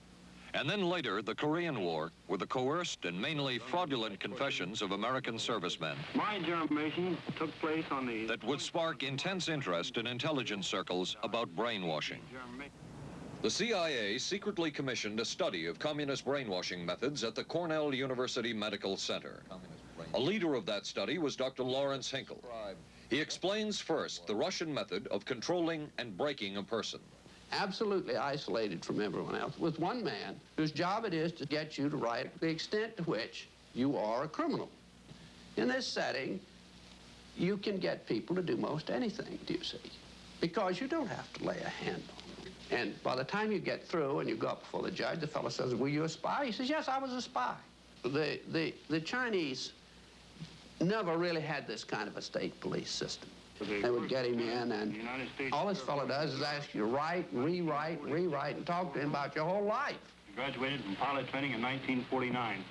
And then later, the Korean War, with the coerced and mainly fraudulent confessions of American servicemen. My information took place on the... That would spark intense interest in intelligence circles about brainwashing. The CIA secretly commissioned a study of communist brainwashing methods at the Cornell University Medical Center. A leader of that study was Dr. Lawrence Hinkle. He explains first the Russian method of controlling and breaking a person. Absolutely isolated from everyone else, with one man whose job it is to get you to write the extent to which you are a criminal. In this setting, you can get people to do most anything, do you see? Because you don't have to lay a hand on them. And by the time you get through and you go up before the judge, the fellow says, were you a spy? He says, yes, I was a spy. The, the, the Chinese never really had this kind of a state police system. They would get him in, and all this fellow does is ask you to write, rewrite, rewrite, and talk to him about your whole life. He Graduated from pilot training in 1949.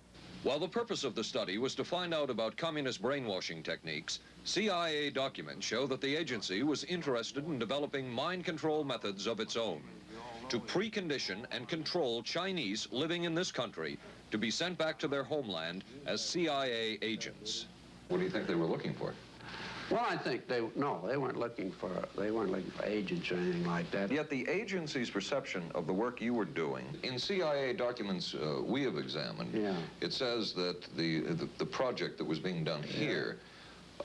While the purpose of the study was to find out about communist brainwashing techniques, CIA documents show that the agency was interested in developing mind control methods of its own to precondition and control Chinese living in this country to be sent back to their homeland as CIA agents. What do you think they were looking for? Well, I think they no, they weren't looking for they weren't looking for agents or anything like that. Yet the agency's perception of the work you were doing, in CIA documents uh, we have examined, Yeah. it says that the, the, the project that was being done here,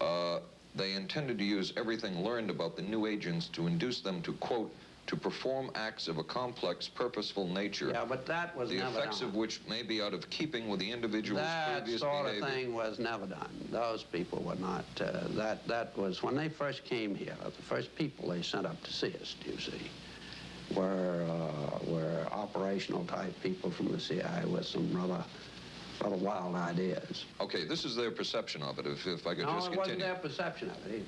uh, they intended to use everything learned about the new agents to induce them to, quote, to perform acts of a complex, purposeful nature. Yeah, but that was the effects done. of which may be out of keeping with the individual's That previous sort behavior. of thing was never done. Those people were not. Uh, that that was when they first came here. The first people they sent up to see us, Do you see, were uh, were operational type people from the CIA with some rather rather wild ideas. Okay, this is their perception of it, if, if I could no, just it continue. wasn't their perception of it either.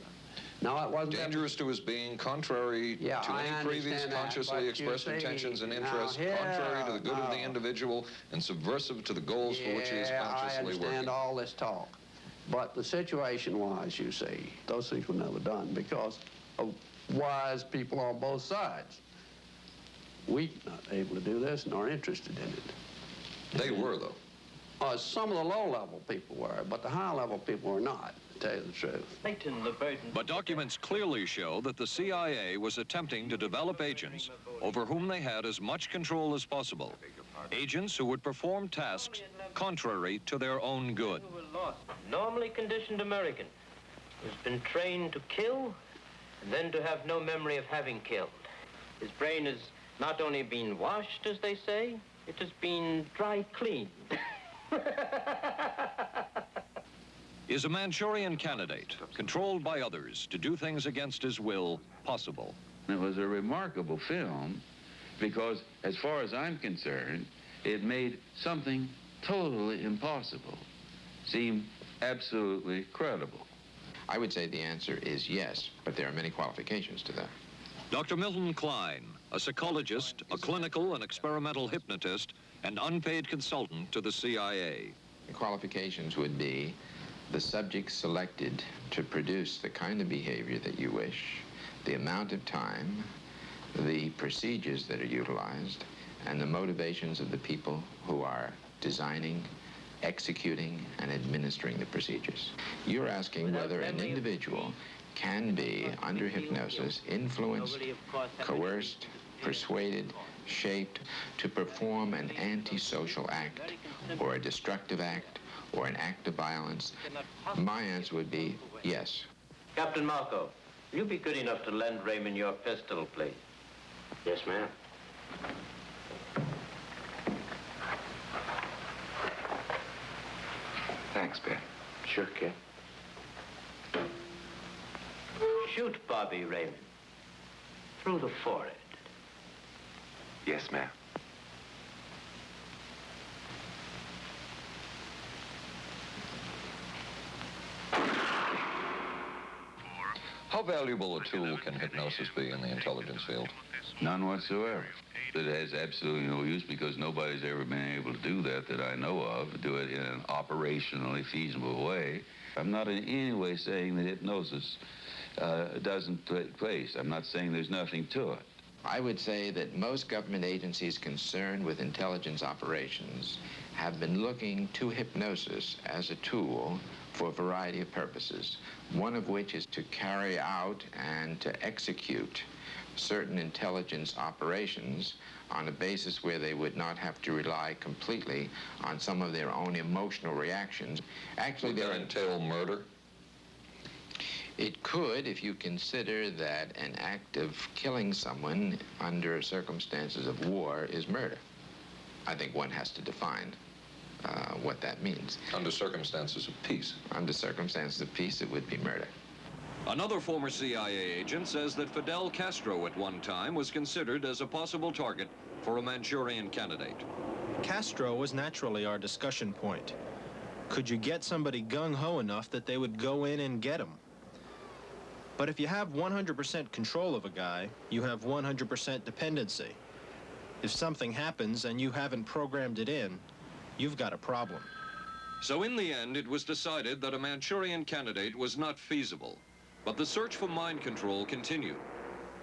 No, it wasn't. Dangerous to his being, contrary Yeah, to I any previous that, consciously expressed intentions and now interests, contrary to the good of the individual and subversive to the goals for which he is Yeah, I consciously understand working. all this talk. But the situation was, you see, those things were never done because of wise people on both sides. We not able to do this nor interested in it. They were, though. Uh, some of the low-level people were, but the high-level people were not, to tell you the truth. But documents clearly show that the CIA was attempting to develop agents over whom they had as much control as possible. Agents who would perform tasks contrary to their own good. Normally conditioned American who's been trained to kill and then to have no memory of having killed. His brain has not only been washed, as they say, it has been dry cleaned. Is a Manchurian candidate, controlled by others to do things against his will, possible? It was a remarkable film because, as far as I'm concerned, it made something totally impossible seem absolutely credible. I would say the answer is yes, but there are many qualifications to that. Dr. Milton Klein, a psychologist, a clinical and experimental hypnotist, and unpaid consultant to the CIA. The qualifications would be the subject selected to produce the kind of behavior that you wish, the amount of time, the procedures that are utilized, and the motivations of the people who are designing, executing, and administering the procedures. You're asking whether an individual can be, under hypnosis, influenced, coerced, persuaded, shaped to perform an antisocial act or a destructive act or an act of violence? My answer would be yes. Captain Marco, will you be good enough to lend Raymond your pistol, please? Yes, ma'am. Thanks, Ben. Sure, kid. Shoot Bobby Raymond. Through the forehead. Yes, ma'am. How valuable a tool can hypnosis be in the intelligence field? None whatsoever. It has absolutely no use because nobody's ever been able to do that that I know of, do it in an operationally feasible way. I'm not in any way saying that hypnosis uh, doesn't take place. I'm not saying there's nothing to it. I would say that most government agencies concerned with intelligence operations have been looking to hypnosis as a tool for a variety of purposes, one of which is to carry out and to execute certain intelligence operations on a basis where they would not have to rely completely on some of their own emotional reactions. Actually, Would that entail murder? It could if you consider that an act of killing someone under circumstances of war is murder. I think one has to define uh, what that means. Under circumstances of peace. Under circumstances of peace, it would be murder. Another former CIA agent says that Fidel Castro at one time was considered as a possible target for a Manchurian candidate. Castro was naturally our discussion point. Could you get somebody gung-ho enough that they would go in and get him? But if you have 100% control of a guy, you have 100% dependency. If something happens and you haven't programmed it in, you've got a problem. So in the end, it was decided that a Manchurian candidate was not feasible. But the search for mind control continued.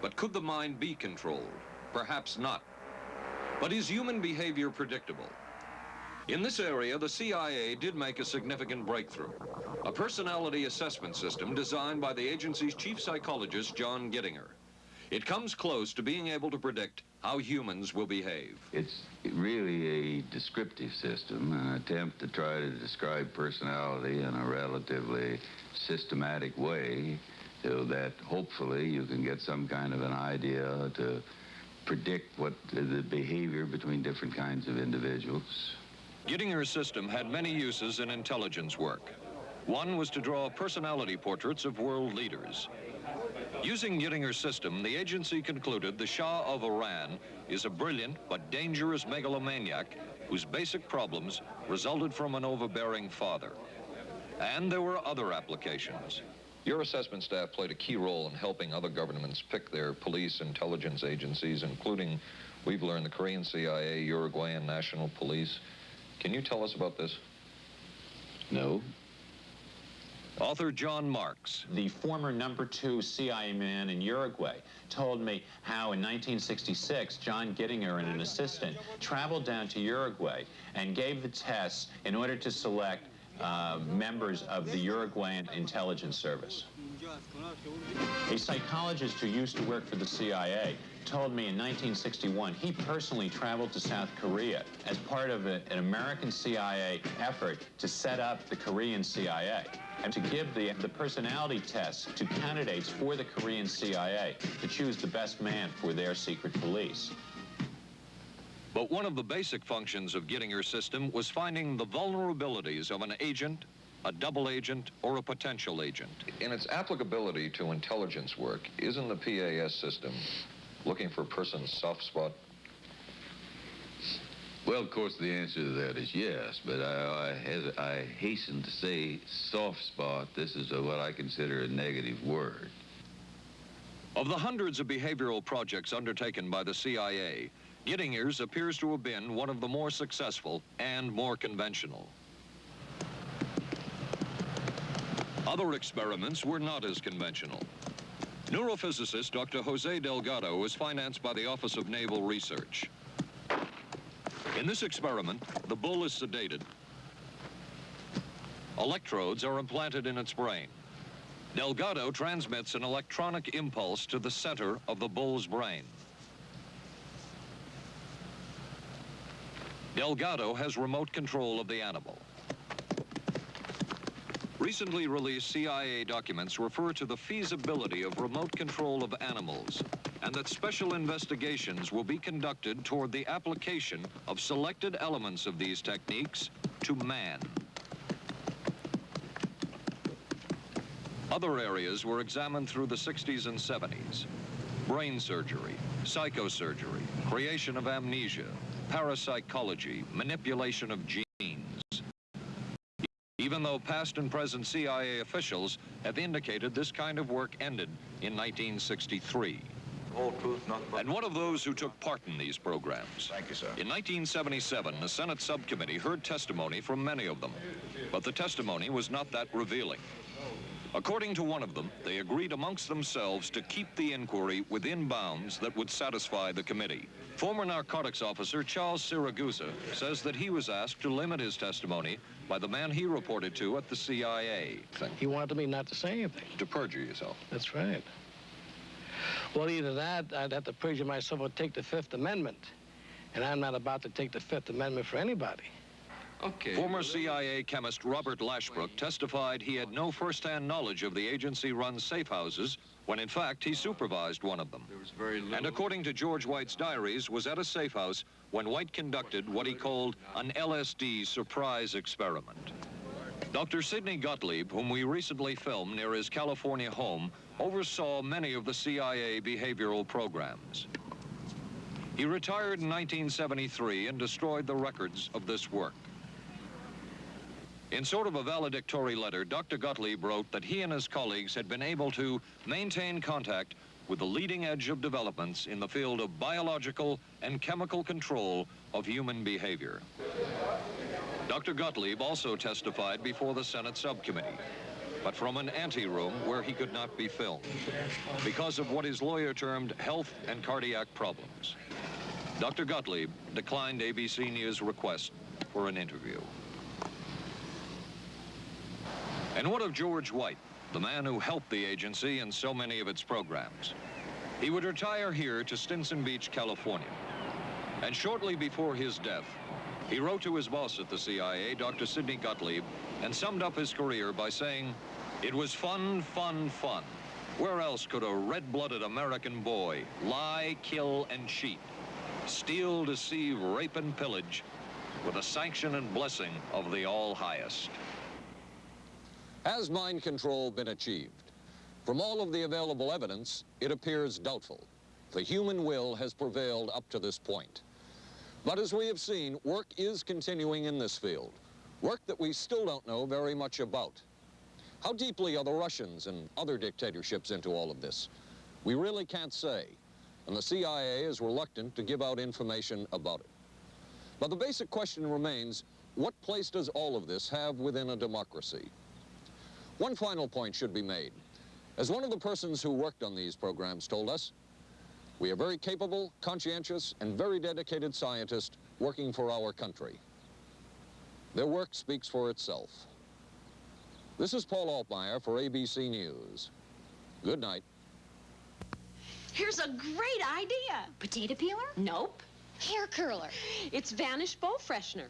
But could the mind be controlled? Perhaps not. But is human behavior predictable? In this area, the CIA did make a significant breakthrough. A personality assessment system designed by the agency's chief psychologist, John Gittinger. It comes close to being able to predict how humans will behave. It's really a descriptive system, an attempt to try to describe personality in a relatively systematic way so that hopefully you can get some kind of an idea to predict what the behavior between different kinds of individuals. Gittinger's system had many uses in intelligence work. One was to draw personality portraits of world leaders. Using Gittinger's system, the agency concluded the Shah of Iran is a brilliant but dangerous megalomaniac whose basic problems resulted from an overbearing father. And there were other applications. Your assessment staff played a key role in helping other governments pick their police intelligence agencies, including, we've learned, the Korean CIA, Uruguayan National Police. Can you tell us about this? No. Author John Marks. The former number two CIA man in Uruguay told me how in 1966, John Gittinger and an assistant traveled down to Uruguay and gave the tests in order to select uh, members of the Uruguayan intelligence service. A psychologist who used to work for the CIA told me in 1961 he personally traveled to South Korea as part of a, an American CIA effort to set up the Korean CIA and to give the, the personality tests to candidates for the Korean CIA to choose the best man for their secret police. But one of the basic functions of Gittinger's system was finding the vulnerabilities of an agent, a double agent, or a potential agent. In its applicability to intelligence work, isn't the PAS system looking for a person's soft spot? Well, of course, the answer to that is yes, but I, I, has, I hasten to say soft spot. This is a, what I consider a negative word. Of the hundreds of behavioral projects undertaken by the CIA, Gittinger's appears to have been one of the more successful and more conventional. Other experiments were not as conventional. Neurophysicist Dr. Jose Delgado was financed by the Office of Naval Research. In this experiment, the bull is sedated. Electrodes are implanted in its brain. Delgado transmits an electronic impulse to the center of the bull's brain. Delgado has remote control of the animal. Recently released CIA documents refer to the feasibility of remote control of animals and that special investigations will be conducted toward the application of selected elements of these techniques to man. Other areas were examined through the 60s and 70s. Brain surgery, psychosurgery, creation of amnesia, parapsychology, manipulation of genes. Even though past and present CIA officials have indicated this kind of work ended in 1963. Whole truth. And one of those who took part in these programs. Thank you, sir. In 1977, the Senate subcommittee heard testimony from many of them, but the testimony was not that revealing. According to one of them, they agreed amongst themselves to keep the inquiry within bounds that would satisfy the committee. Former narcotics officer Charles Siragusa says that he was asked to limit his testimony by the man he reported to at the CIA. He wanted me not to say anything. To perjure yourself. That's right. Well, either that, I'd have to perjure myself or take the Fifth Amendment. And I'm not about to take the Fifth Amendment for anybody. Okay. Former CIA chemist Robert Lashbrook testified he had no first-hand knowledge of the agency-run safe houses when in fact he supervised one of them. And according to George White's diaries, was at a safe house when White conducted what he called an LSD surprise experiment. Dr. Sidney Gottlieb, whom we recently filmed near his California home, oversaw many of the CIA behavioral programs. He retired in 1973 and destroyed the records of this work. In sort of a valedictory letter, Dr. Gottlieb wrote that he and his colleagues had been able to maintain contact with the leading edge of developments in the field of biological and chemical control of human behavior. Dr. Gottlieb also testified before the Senate subcommittee, but from an anteroom where he could not be filmed because of what his lawyer termed health and cardiac problems. Dr. Gottlieb declined ABC News' request for an interview. And what of George White, the man who helped the agency in so many of its programs? He would retire here to Stinson Beach, California. And shortly before his death, he wrote to his boss at the CIA, Dr. Sidney Gottlieb, and summed up his career by saying, it was fun, fun, fun. Where else could a red-blooded American boy lie, kill, and cheat, steal, deceive, rape, and pillage with the sanction and blessing of the All-Highest? Has mind control been achieved? From all of the available evidence, it appears doubtful. The human will has prevailed up to this point. But as we have seen, work is continuing in this field, work that we still don't know very much about. How deeply are the Russians and other dictatorships into all of this? We really can't say, and the CIA is reluctant to give out information about it. But the basic question remains, what place does all of this have within a democracy? One final point should be made. As one of the persons who worked on these programs told us, we are very capable, conscientious, and very dedicated scientists working for our country. Their work speaks for itself. This is Paul Altmeyer for ABC News. Good night. Here's a great idea. Potato peeler? Nope. Hair curler. It's Vanish Bowl Freshener.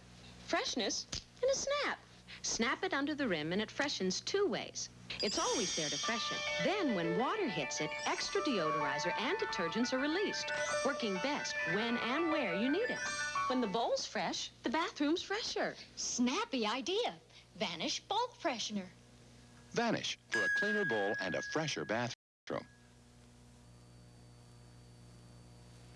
Freshness in a snap. Snap it under the rim and it freshens two ways. It's always there to freshen. Then when water hits it, extra deodorizer and detergents are released, working best when and where you need it. When the bowl's fresh, the bathroom's fresher. Snappy idea. Vanish Bowl Freshener. Vanish for a cleaner bowl and a fresher bathroom.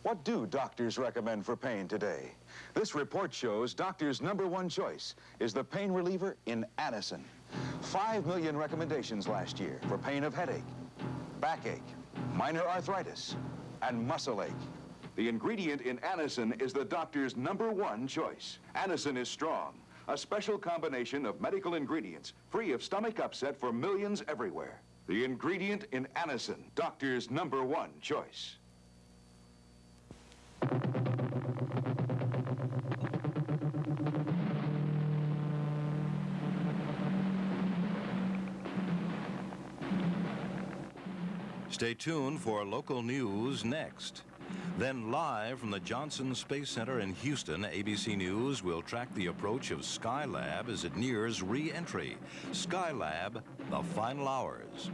What do doctors recommend for pain today? This report shows doctors' number one choice is the pain reliever in Anacin. Five million recommendations last year for pain of headache, backache, minor arthritis, and muscle ache. The ingredient in Anacin is the doctor's number one choice. Anacin is strong, a special combination of medical ingredients free of stomach upset for millions everywhere. The ingredient in Anacin, doctor's number one choice. Stay tuned for local news next. Then live from the Johnson Space Center in Houston, ABC News will track the approach of Skylab as it nears re-entry. Skylab, the final hours.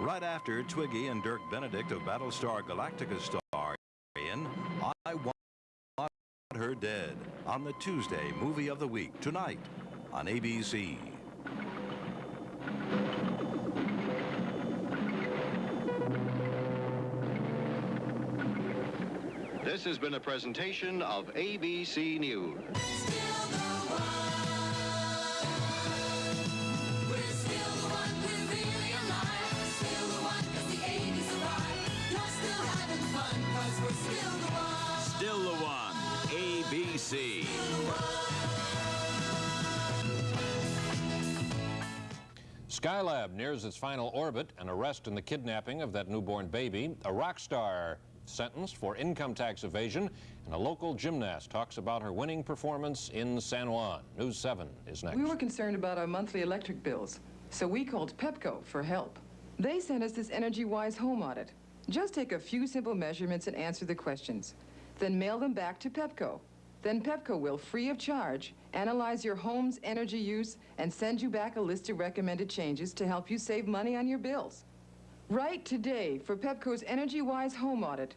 Right after Twiggy and Dirk Benedict of Battlestar Galactica star in I Want Her Dead on the Tuesday Movie of the Week tonight on ABC. This has been a presentation of ABC News. Still the one. ABC. Skylab nears its final orbit, an arrest in the kidnapping of that newborn baby, a rock star sentenced for income tax evasion, and a local gymnast talks about her winning performance in San Juan. News 7 is next. We were concerned about our monthly electric bills, so we called PEPCO for help. They sent us this energy-wise home audit. Just take a few simple measurements and answer the questions. Then mail them back to PEPCO. Then PEPCO will, free of charge, analyze your home's energy use and send you back a list of recommended changes to help you save money on your bills. Write today for PEPCO's Energy Wise Home Audit